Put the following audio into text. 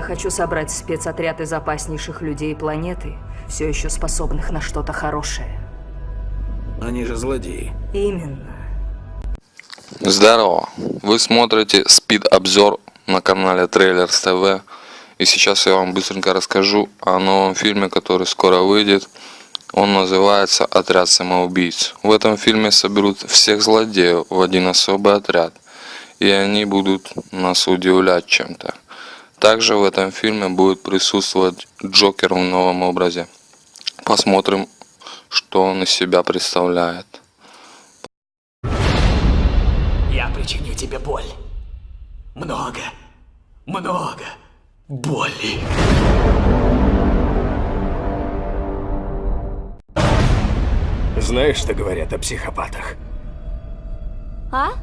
хочу собрать спецотряд из опаснейших людей планеты, все еще способных на что-то хорошее. Они же злодеи. Именно. Здорово! Вы смотрите спид-обзор на канале Трейлерс ТВ. И сейчас я вам быстренько расскажу о новом фильме, который скоро выйдет. Он называется «Отряд самоубийц». В этом фильме соберут всех злодеев в один особый отряд. И они будут нас удивлять чем-то. Также в этом фильме будет присутствовать Джокер в новом образе. Посмотрим, что он из себя представляет. Я причиню тебе боль. Много, много боли. Знаешь, что говорят о психопатах? А?